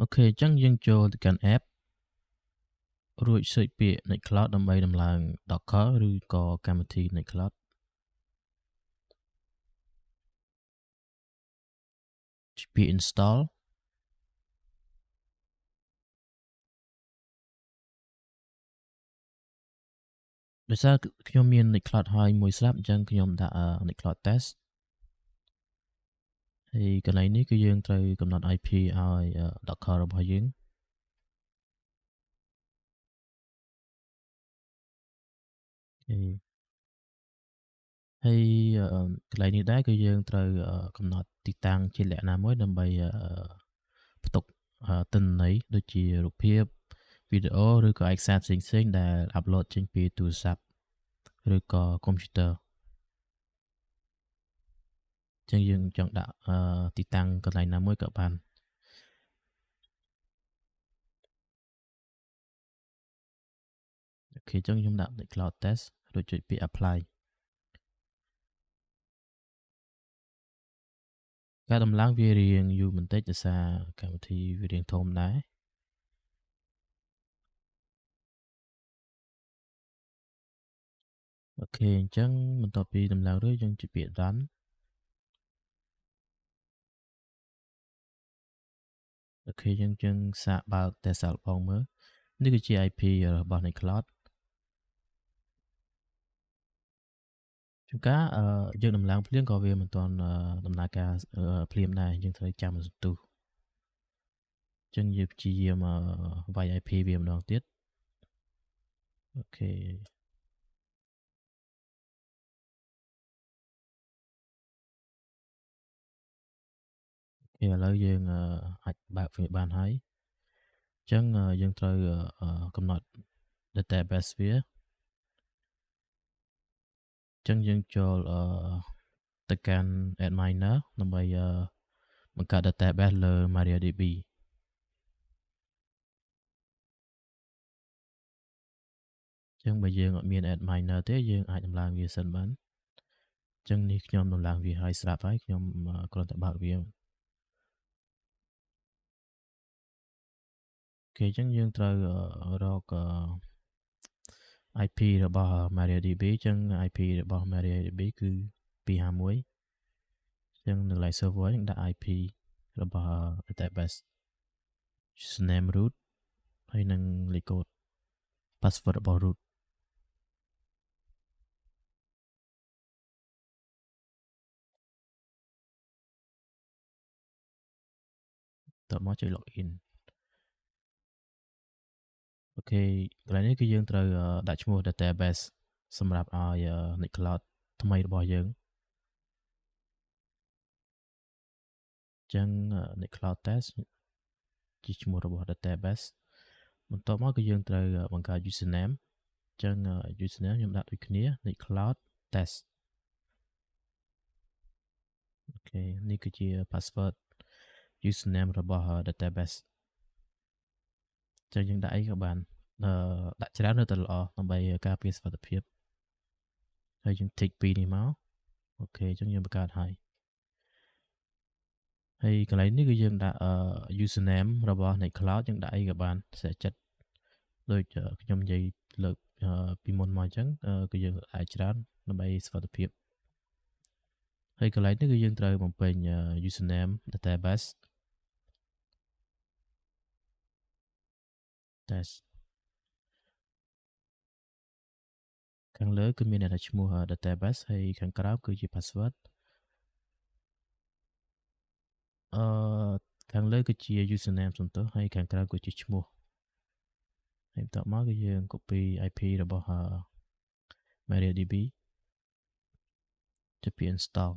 អូខេអញ្ចឹងយើងចូលទៅកាន់ app រួច search ពាក្យ Nextcloud ដើម្បីដំឡើង Docker ឬក៏កម្មវិធី Nextcloud ចុចពាក្យ install ដោយសារខ្ញុំមាន Nextcloud ហើយមួយស្រាប់អញ្ចឹងខ្ញុំដាក់ Nextcloud test ហើយកន្លែងនេះគឺយើងត្រូវកំណត់ IP ឲ្យ Docker របស់យើងហើយកន្លែងនេះដែរគឺយើងត្រូវកំណត់ទីតាំងជាលក្ខណៈមួយដើម្បីផ្ទុកទិន្នន័យដូចជារូបភាពវីដេអូឬក៏ឯកសារផ្សេងៗដែលអាប់ឡូតចេញពីទូរស័ព្ទឬក៏កុំព្យូទ័រ ចឹងយើងចង់ដាក់ទីតាំងកន្លែងណាមួយក៏បានអូខេចឹងខ្ញុំដាក់ cloud test រួចចុចពាក្យ apply ការដំឡើងវារៀងយូរបន្តិចដោយសារកម្មវិធីវារៀងធំដែរអូខេអញ្ចឹងបន្ទាប់ពីដំឡើងរួចយើងចុចពាក្យ done អូខេយើងយើងសាកបើក test សាកបងមើលនេះគឺជា IP របស់នៃ cloud ជួនកាលយើងដំឡើងភ្លាមក៏វាមិនទាន់ដំណើរការភ្លាមដែរយើងត្រូវចាំសន្ទុះអញ្ចឹងយើងព្យាយាមវាយ IP វាម្ដងទៀតអូខេ ឥឡូវយើងអាចបើកវាបានហើយអញ្ចឹងយើងត្រូវកំណត់ database វាចឹងយើងចូលអឺទៅកាន់ adminer ដើម្បីអឺបង្កើត database លើ MariaDB ចឹងបើយើងអត់មាន adminer ទេយើងអាចដំឡើងវាសិនបានចឹងនេះខ្ញុំដំឡើងវាឲ្យស្រាប់ហើយខ្ញុំគ្រាន់តែបើកវា គេចឹងយើងត្រូវរក IP របស់ MariaDB អញ្ចឹង IP របស់ MariaDB គឺ251អញ្ចឹងនៅកន្លែង server យើងដាក់ IP របស់ database username root ហើយនឹង លេខកូដ password របស់ root តមកចុច login អូខេកន្លែងនេះគឺយើងត្រូវដាក់ឈ្មោះ database សម្រាប់ឲ្យ Nextcloud ថ្មីរបស់យើងចឹង Nextcloud test ជាឈ្មោះរបស់ database បន្ទាប់មកគឺយើងត្រូវបង្កើត username ចឹង username ខ្ញុំដាក់ដូចគ្នា Nextcloud test អូខេនេះគឺជា password username របស់ database ចឹងយើងដាក់អីក៏បានអឺ ដាក់ច្រើននៅតែល្អដើម្បីការពារសុវត្ថិភាពហើយយើង tick ពីនេះមកអូខេអញ្ចឹងយើងបង្កើតហើយហើយកន្លែងនេះគឺយើងដាក់ username របស់ Nextcloud យើងដាក់អីក៏បានស្អាតចិត្តដូចខ្ញុំនិយាយលើកពីមុនមកអញ្ចឹងគឺយើងអាចច្រើនដើម្បីសុវត្ថិភាពហើយកន្លែងនេះគឺយើងត្រូវបំពេញ username database test ខាងលើគឺមានអ្នកឈ្មោះ database ហើយខាងក្រោមគឺជា password អឺខាងលើគឺជា username សំទោសហើយខាងក្រៅគឺជាឈ្មោះហើយបន្ទាប់មកគឺយើង copy IP របស់ MariaDB ទៅពី install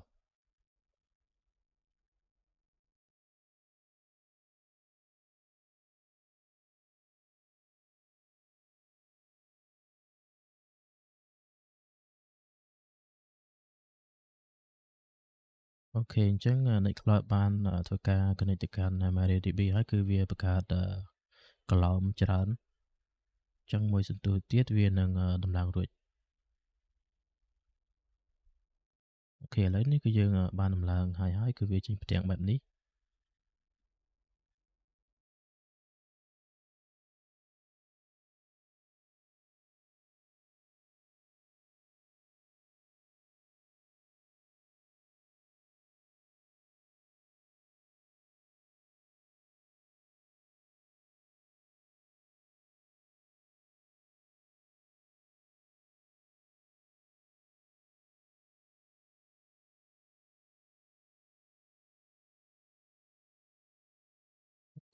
អូខេអញ្ចឹង Nextcloud បានធ្វើការ connect ទៅកាន់ MariaDB ហើយគឺវាបង្កើតកឡោមច្រើនអញ្ចឹងមួយសន្ទុះទៀតវានឹងដំឡើងរួចអូខេឥឡូវនេះគឺយើងបានដំឡើងហើយហើយគឺវាចេញផ្ទាំងបែបនេះ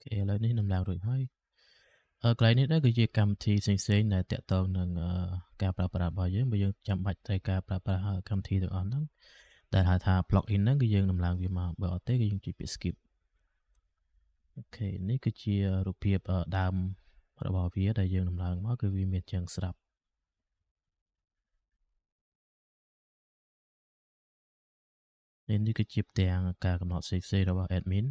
អូខេឥឡូវនេះដំឡើងរួចហើយអឺកន្លែងនេះដែរគឺជាកម្មវិធីផ្សេងៗដែលតាក់ទងនឹងការប្រើប្រាស់របស់យើងបើយើងចាំបាច់ត្រូវការប្រើប្រាស់កម្មវិធីទាំងអស់ហ្នឹងដែលហៅថា plugin ហ្នឹងគឺយើងដំឡើងវាមកបើអត់ទេគឺយើងចុចពាក្យ skip អូខេនេះគឺជារូបភាពដើមរបស់វាដែលយើងដំឡើងមកគឺវាមានចឹងស្រាប់នេះគឺជាផ្ទាំងការកំណត់ផ្សេងៗរបស់ admin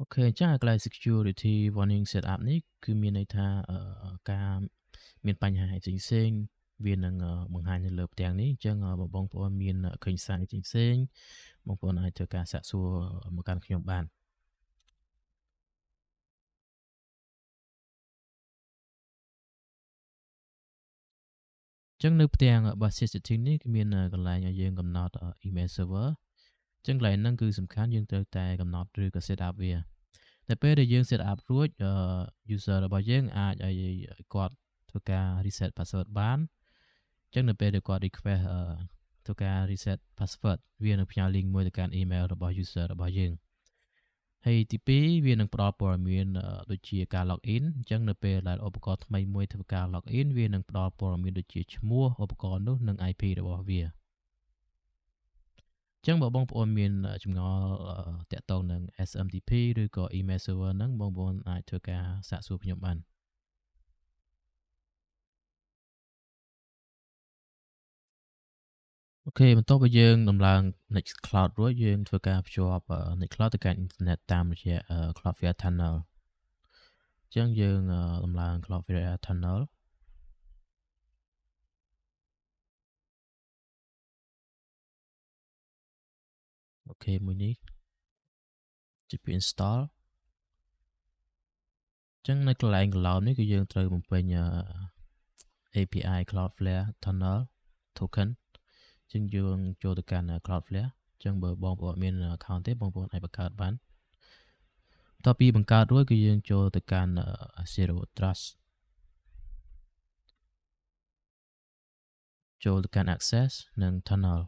អូខេអញ្ចឹងកន្លែង security warning setup នេះគឺមានន័យថាការមានបញ្ហាផ្សេងៗវានឹងបង្ហាញនៅលើផ្ទាំងនេះអញ្ចឹងបងប្អូនមានឃើញសារផ្សេងៗបងប្អូនអាចធ្វើការសាកសួរមកកាន់ខ្ញុំបានចឹងនៅផ្ទាំង basis setting នេះគឺមានកន្លែងឲ្យយើងកំណត់ email server ចឹងកន្លែងហ្នឹងគឺសំខាន់យើងត្រូវតែកំណត់ឬក៏ set up វាតែពេលដែលយើង set up រួច user របស់យើងអាចឲ្យគាត់ធ្វើការ reset password បានចឹងនៅពេលដែលគាត់ request ធ្វើការ reset password វានឹងផ្ញើ link មួយទៅកាន់ email របស់ user របស់យើងហើយទី2វានឹងផ្ដល់ព័ត៌មានដូចជាការ login អញ្ចឹងនៅពេលដែលឧបករណ៍ថ្មីមួយធ្វើការ login វានឹងផ្ដល់ព័ត៌មានដូចជាឈ្មោះឧបករណ៍នោះនិង IP របស់វា ចឹងបើបងប្អូនមានចម្ងល់តាក់ទងនឹង SMTP ឬក៏ email server ហ្នឹងបងប្អូនអាចធ្វើការសាកសួរខ្ញុំបានអូខេបន្ទាប់ពីយើងដំឡើង Nextcloud រួចយើងធ្វើការភ្ជាប់ Nextcloud ទៅកាន់អ៊ីនធឺណិតតាមរយៈ Cloudflare Tunnel អញ្ចឹងយើងដំឡើង Cloudflare Tunnel ខេមួយនេះចុចពី install អញ្ចឹងនៅកន្លែង cloud នេះគឺយើងត្រូវបំពេញ API Cloudflare Tunnel token ចឹងយើងចូលទៅកាន់ Cloudflare ចឹងបើបងប្អូនមាន account ទេបងប្អូនអាចបង្កើតបានបន្ទាប់ពីបង្កើតរួចគឺយើងចូលទៅកាន់ Zero Trust ចូលទៅកាន់ Access និង Tunnel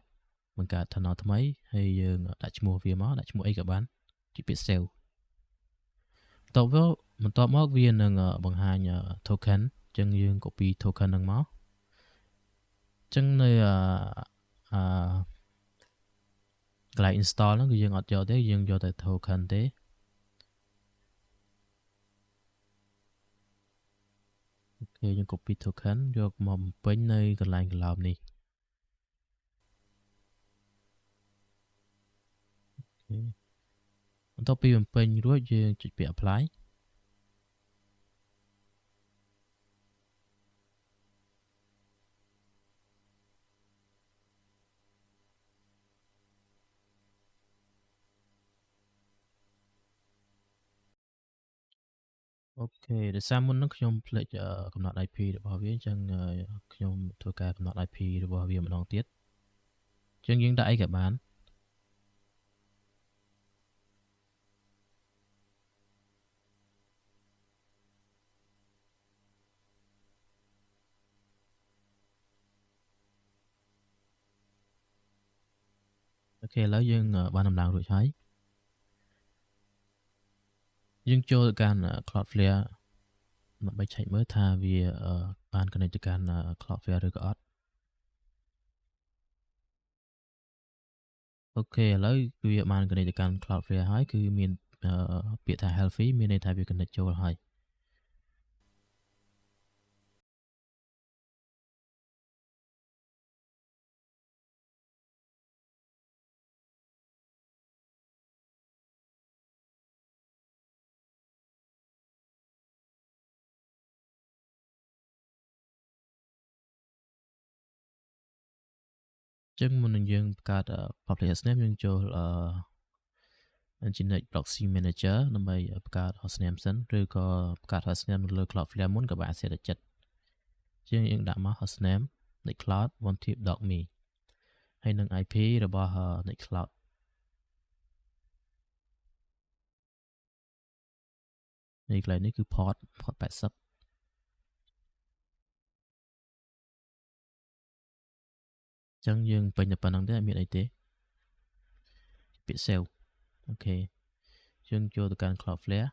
បង្កើត tunnel ថ្មីហើយយើងដាក់ឈ្មោះវាមកដាក់ឈ្មោះអីក៏បានជាពាក្យ save បន្ទាប់មកបន្ទាប់មកវានឹងបង្ហាញ token អញ្ចឹងយើង copy token ហ្នឹងមកអញ្ចឹងនៅអឺកន្លែង install ហ្នឹងគឺយើងអត់យកទេយើងយកតែ token ទេអូខេយើង copy token យកមកបំពេញនៅកន្លែង cloud នេះ បន្ទាប់ពីបំពេញរួចយើងចុចពាក្យ apply អូខេដោយសារមុននឹងខ្ញុំភ្លេចកំណត់ IP របស់វាអញ្ចឹងខ្ញុំធ្វើការកំណត់ IP របស់វាម្ដងទៀតអញ្ចឹងយើងដាក់អីក៏បាន អូខេឥឡូវយើងបានដំឡើងរួចហើយយើងចូលទៅកាន់ Cloudflare ដើម្បីឆែកមើលថាវាបាន connect ទៅកាន់ Cloudflare ឬក៏អត់អូខេឥឡូវគឺវាបាន connect ទៅកាន់ Cloudflare ហើយគឺមានពាក្យថា healthy មានន័យថាវា connect ចូលហើយ ចឹងមុននឹងយើងបង្កើត public hostname យើងចូល Nginx proxy manager ដើម្បីបង្កើត hostname សិនឬក៏បង្កើត hostname នៅលើ Cloudflare មុនក៏បានសេរីចិត្តជាងយើងដាក់មក hostname nextcloud onetip.me ហើយនឹង IP របស់ nextcloud នេះកន្លែងនេះគឺ port port 80 ចឹងយើងពេញតែប៉ុណ្្នឹងទេអត់មានអីទេពាក្យ save អូខេយើងចូលទៅកាន់ Cloudflare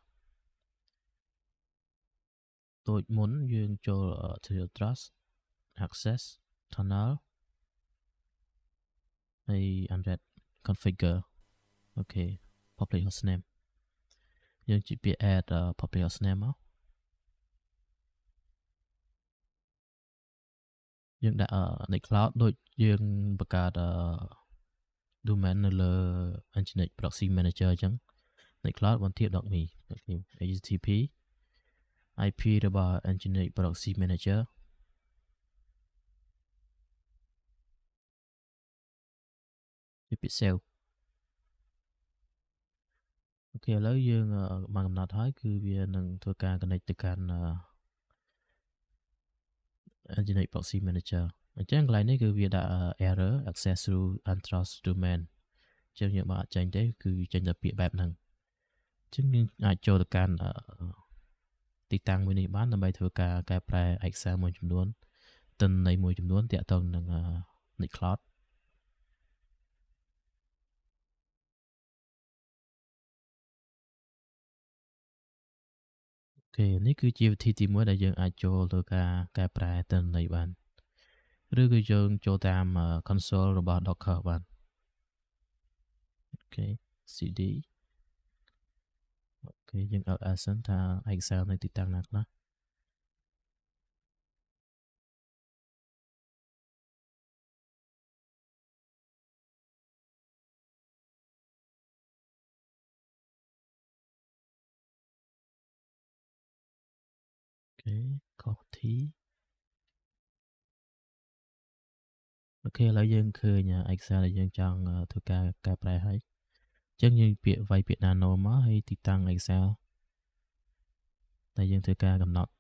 ដូចមុនយើងចូល Zero Trust Access Tunnel ហើយ Unread Configure អូខេ Public Hostname យើងជិះពាក្យ add uh, public hostname មក យើងដាក់ Nextcloud ដូចយើងបង្កើត domain នៅលើ Nginx Proxy Manager អញ្ចឹង Nextcloud បន្ទាប .me អូខេ HTTP IP របស់ Nginx Proxy Manager ជាពាក្យ save អូខេឥឡូវយើងបានកំណត់ហើយគឺវានឹងធ្វើការ connect ទៅកាន់ Nginx Proxy Manager អញ្ចឹងកន្លែងនេះគឺវាដាក់ error access through untrust domain អញ្ចឹងយើងបើអត់ចេញទេគឺចេញតែពាក្យបែបហ្នឹងអញ្ចឹងយើងអាចចូលទៅកាន់ទីតាំងមួយនេះបានដើម្បីធ្វើការកែប្រែឯកសារមួយចំនួនទិន្នន័យមួយចំនួនទាក់ទងនឹង Nextcloud គេនេះគឺជាវិធីទី1ដែលយើងអាចចូលទៅការកែប្រែទិន្នន័យបានឬក៏យើងចូលតាម console របស់ Docker បានអូខេ cd អូខេយើង ls សិនថាឯកសារនៅទីតាំងណាខ្លះ ខុសទីអូខេឥឡូវយើងឃើញឯកសារដែលយើងចង់ធ្វើការកែប្រែហើយអញ្ចឹងយើងពាក្យវាយពាក្យ nano មកហើយទីតាំងឯកសារតែយើងធ្វើការកំណត់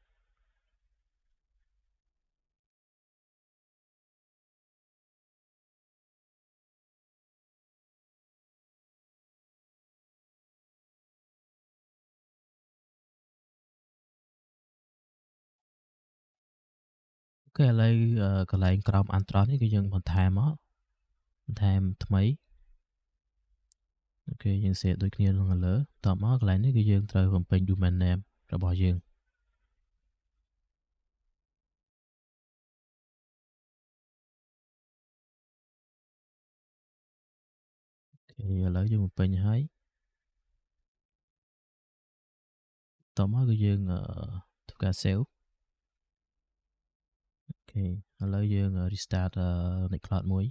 គេឥឡូវកន្លែងក្រោមអន្តរនេះគឺយើងបន្ថែមមកបន្ថែមថ្មីអូខេយើង save ដូចគ្នានៅខាងលើតមកកន្លែងនេះគឺយើងត្រូវបំពេញ domain name របស់យើងអូខេឥឡូវយើងបំពេញហើយតមកគឺយើងធ្វើការ save ខេឥឡូវយើង restart Nextcloud មួយ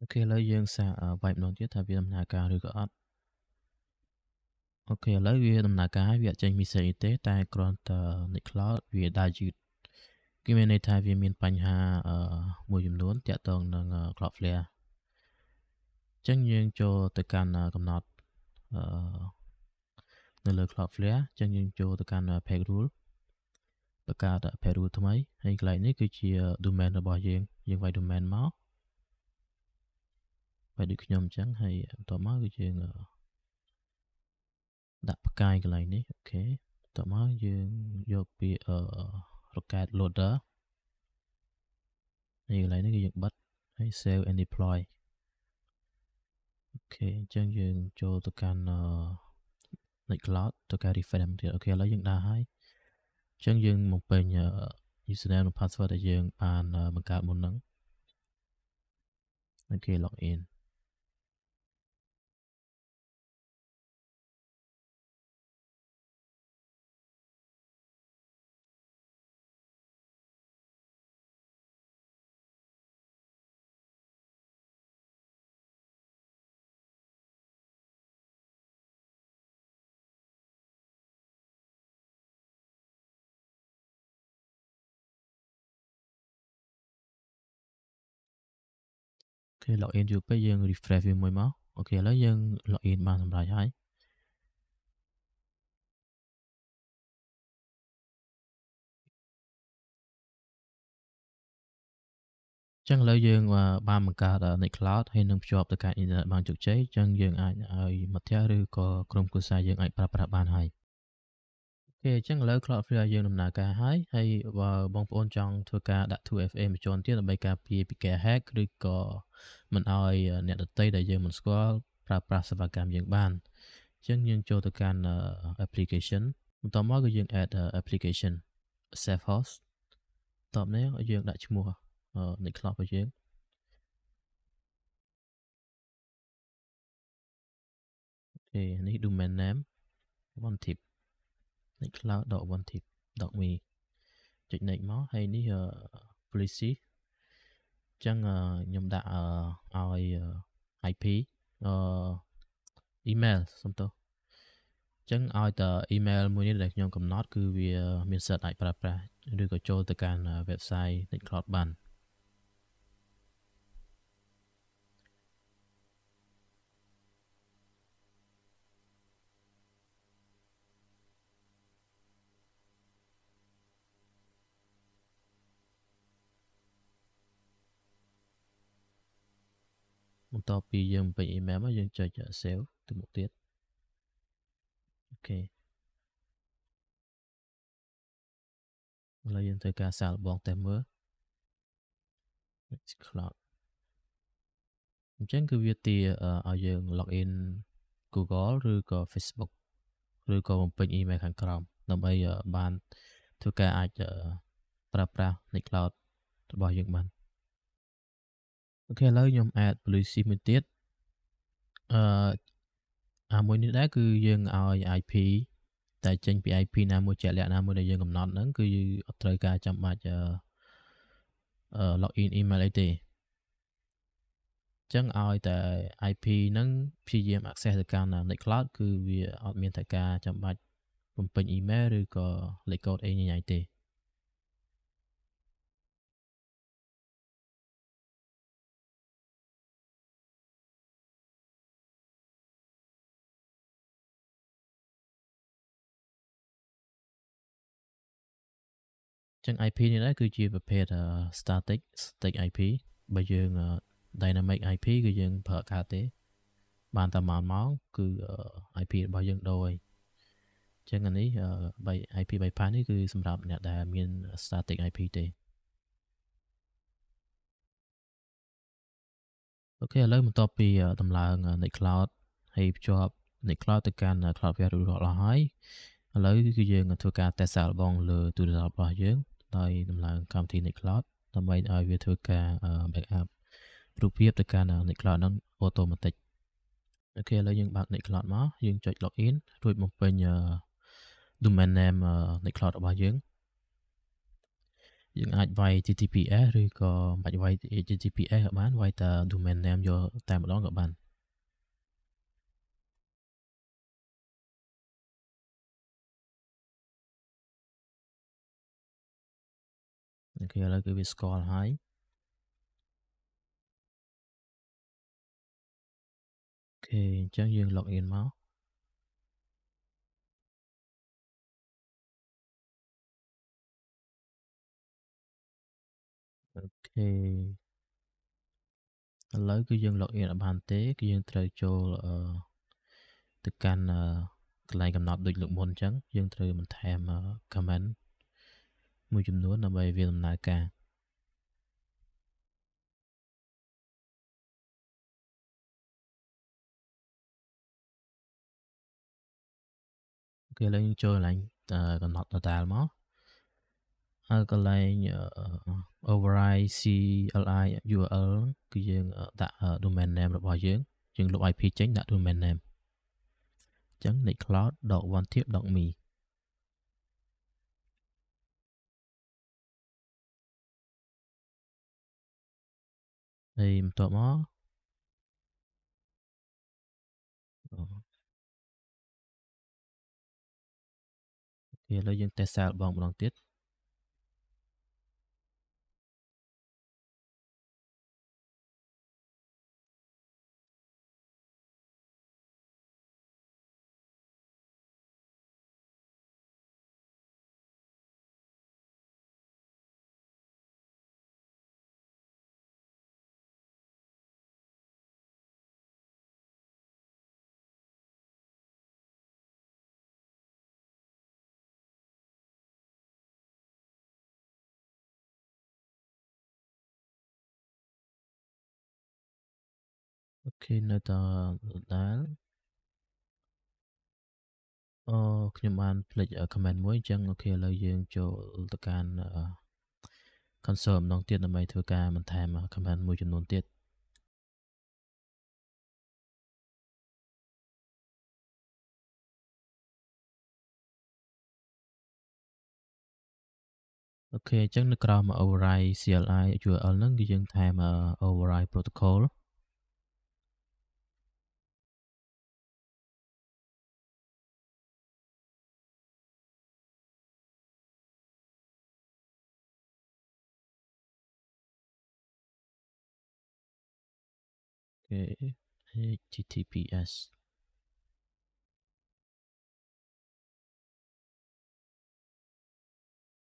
អូខេឥឡូវយើងសាកវាយម្ដងទៀតថាវាដំណើរការឬក៏អត់អូខេឥឡូវវាដំណើរការហើយវាអត់ចេញ message ទេ តែគ្រាន់តែ Nextcloud វាដើរយឺតគឺមានន័យថាវាមានបញ្ហាមួយចំនួនតាក់ទងនឹង Cloudflare អញ្ចឹងយើងចូលទៅកាន់កំណត់អឺ នៅលើ Cloudflare អញ្ចឹងយើងចូលទៅកាន់ page rule បង្កើត page rule ថ្មីហើយកន្លែងនេះគឺជា domain របស់យើងយើងវាយ domain មកវាយដូចខ្ញុំអញ្ចឹងហើយបន្ទាប់មកគឺយើងដាក់ផ្កាយកន្លែងនេះអូខេបន្ទាប់មកយើងយកពាក្យ rocket loader នេះកន្លែងនេះគឺយើងបិទហើយ save and deploy okay អញ្ចឹងយើងចូលទៅកាន់ Nextcloud ទៅការ refresh ទៀត okay ឥឡូវយើងដើរហើយអញ្ចឹងយើងបំពេញ username និង password ដែលយើងបានបង្កើតមុនហ្នឹង okay log គេ login យូរពេកយើង refresh វាមួយមក okay ឥឡូវយើង login បានសម្រេចហើយចឹងឥឡូវយើងបានបង្កើត Nextcloud ហើយនឹងភ្ជាប់ទៅកាន់អ៊ីនធឺណិតបានជោគជ័យចឹងយើងអាចឲ្យមិត្តភ័ក្តិឬក៏ក្រុមគ្រួសារយើងអាចប្រើប្រាស់បានហើយ okay អញ្ចឹងឥឡូវ Cloudflare យើងដំណើរការហើយហើយបើបងប្អូនចង់ធ្វើការដាក់ 2FA មួយជាន់ទៀតដើម្បីការពារពីការ hack ឬក៏មិនឲ្យអ្នកដទៃដែលយើងមិនស្គាល់ប្រើប្រាស់សេវាកម្មយើងបានអញ្ចឹងយើងចូលទៅកាន់ application បន្ទាប់មកគឺយើង add application safe host បន្ទាប់នេះយើងដាក់ឈ្មោះ Nextcloud របស់យើងអូខេនេះ domain name one tip nextcloud.onetip.me ចុច next មកហើយនេះ policy អញ្ចឹងខ្ញុំដាក់ឲ្យ IP អឺ email សុំទោសអញ្ចឹងឲ្យតែ email មួយនេះដែលខ្ញុំកំណត់គឺវាមានសិទ្ធិអាចប្រើប្រាស់ឬក៏ចូលទៅកាន់ website Nextcloud បាន បន្ទាប់ពីយើងបំពេញ email មកយើងចុច save ទៅមុខទៀតអូខេឥឡូវយើងធ្វើការសាកល្បងតេស្តមើល Cloud អញ្ចឹងគឺវាទាឲ្យយើង log in Google ឬក៏ Facebook ឬក៏បំពេញ email ខាងក្រោមដើម្បីបានធ្វើការអាចប្រើប្រាស់ Nextcloud របស់យើងបាន អូខេឥឡូវខ្ញុំ add policy មួយទៀតអឺអាមួយនេះដែរគឺយើងឲ្យ IP តែចេញពី IP ណាមួយជាក់លាក់ណាមួយដែលយើងកំណត់ហ្នឹងគឺអត់ត្រូវការចាំបាច់អឺ login email អីទេអញ្ចឹងឲ្យតែ IP ហ្នឹងព្យាយាម access ទៅកាន់ Nextcloud គឺវាអត់មានតែការចាំបាច់បំពេញ email ឬក៏លេខកូដអីញ៉ៃទេ ចឹង IP នេះដែរគឺជាប្រភេទ static static IP បើយើង dynamic IP គឺយើងប្រើកើតទេ បានតែមួយម៉ោងគឺ IP របស់យើងដូរហើយចឹងអានេះបី IP bypass នេះគឺសម្រាប់អ្នកដែលមាន static IP ទេអូខេឥឡូវបន្ទាប់ពីដំឡើង Nextcloud ហើយភ្ជាប់ Nextcloud ទៅកាន់ Cloudflare រួចរាល់អស់ហើយឥឡូវគឺយើងធ្វើការតេស្តសាកល្បងលើទូរស័ព្ទរបស់យើង ដោយដំឡើងកម្មវិធី Nextcloud ដើម្បីឲ្យវាធ្វើការ backup រូបភាពទៅកាន់ Nextcloud ហ្នឹង automatic អូខេឥឡូវយើងបើក Nextcloud មកយើងចុច login រួចបំពេញ domain name Nextcloud របស់យើងយើងអាចវាយ TTPS ឬក៏មិនបាច់វាយ TTPS ក៏បានវាយតែ domain name យកតែម្ដងក៏បាន okay ឥឡូវគឺវាស្គាល់ហើយ okay អញ្ចឹងយើង log in មក okay ឥឡូវគឺយើង log in អត់បានទេ គឺយើងត្រូវចូលអឺទៅកាន់កន្លែងកំណត់ដូចលើកមុនអញ្ចឹងយើងត្រូវបន្ថែម comment មួយចំនួនដើម្បីវាដំណើរការគេឡើងចូលកន្លែងកំណត់ data មកហើយកន្លែង override CLI URL គឺយើងដាក់ domain name របស់យើងយើងលុប IP ចេញដាក់ domain name អញ្ចឹង nextcloud.onetip.me ហើយបន្ទាប់មកអូខេឥឡូវយើងតេស្តសាកល្បងម្ដងទៀត okay នៅតែដដែលអូខ្ញុំបានភ្លេចអឺ comment មួយអញ្ចឹងអូខេឥឡូវយើងចូលទៅកាន់អឺ console ម្ដងទៀតដើម្បីធ្វើការបន្ថែម comment មួយចំនួនទៀត។, okay អញ្ចឹងនៅក្រោម override CLI URL ហ្នឹងគឺយើងថែម override protocol ។ OK HTTPS ។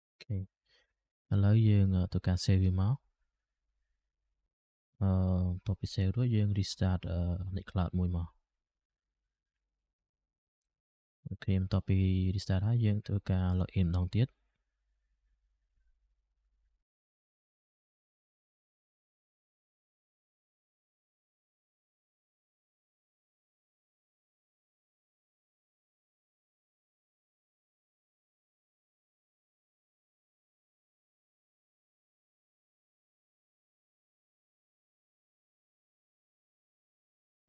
អូខេឥឡូវយើងធ្វើការ save វាមកអឺបន្ទាប់ពី save រួចយើង restart អឺ Nextcloud មួយមកអូខេបន្ទាប់ពី restart ហើយយើងធ្វើការ login ម្ដងទៀត។,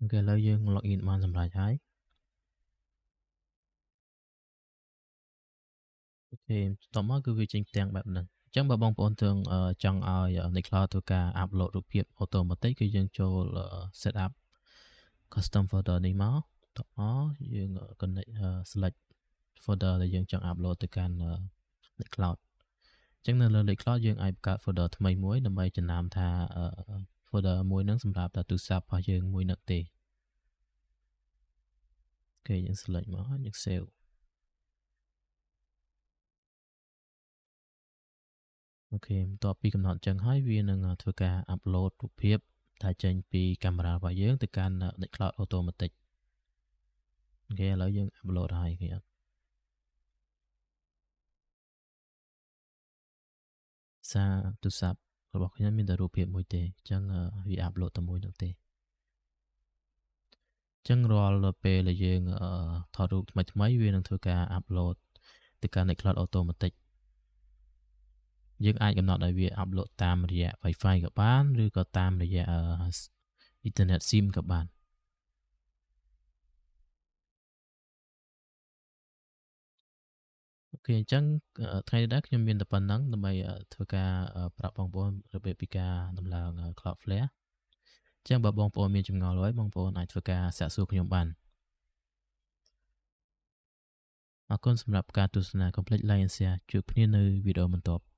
អូខេឥឡូវយើង login បានសម្រេចហើយអូខេបន្ទាប់មកគឺវាចេញផ្ទាំងបែបហ្នឹងអញ្ចឹងបើបងប្អូនទើងចង់ឲ្យ Nextcloud ធ្វើការ upload រូបភាពអូតូម៉ាទិកគឺយើងចូល setup custom folder នេះមកបន្ទាប់មកយើង connect select folder ដែលយើងចង់ upload ទៅកាន់ Nextcloud អញ្ចឹងនៅលើ Nextcloud យើងអាចបង្កើត folder ថ្មីមួយដើម្បីចំណាំថា folder មួយហ្នឹងសម្រាប់តែទូរស័ព្ទរបស់យើងមួយនោះទេ អូខេយើង select មកយើង save អូខេបន្ទាប់ពីកំណត់អញ្ចឹងហើយវានឹងធ្វើការ upload រូបភាពដែលចេញពីកាមេរ៉ារបស់យើងទៅកាន់ Nextcloud Automatic អូខេឥឡូវយើង upload ហើយឃើញអត់?សារទូរស័ព្ទរបស់ខ្ញុំមានតែរូបភាពមួយទេអញ្ចឹងវា upload តែមួយនោះទេអញ្ចឹងរាល់ពេលដែលយើងថតរូបថ្មីៗវានឹងធ្វើការ upload ទៅកាន់ Nextcloud Automatic យើងអាចកំណត់ឲ្យវា upload តាមរយៈ Wi-Fi ក៏បានឬក៏តាមរយៈអឺអ៊ីនធឺណិត SIM ក៏បានអូខេអញ្ចឹងថ្ងៃនេះដែរខ្ញុំមានតែប៉ុណ្ណឹងដើម្បីធ្វើការប្រាប់បងប្អូនរបៀបពីការដំឡើង Cloudflare អញ្ចឹងបើបងប្អូនមានចម្ងល់អ្វីបងប្អូនអាចធ្វើការសាកសួរខ្ញុំបានអរគុណសម្រាប់ការទស្សនាកុំភ្លេច like and share ជួបគ្នានៅវីដេអូបន្ទាប់។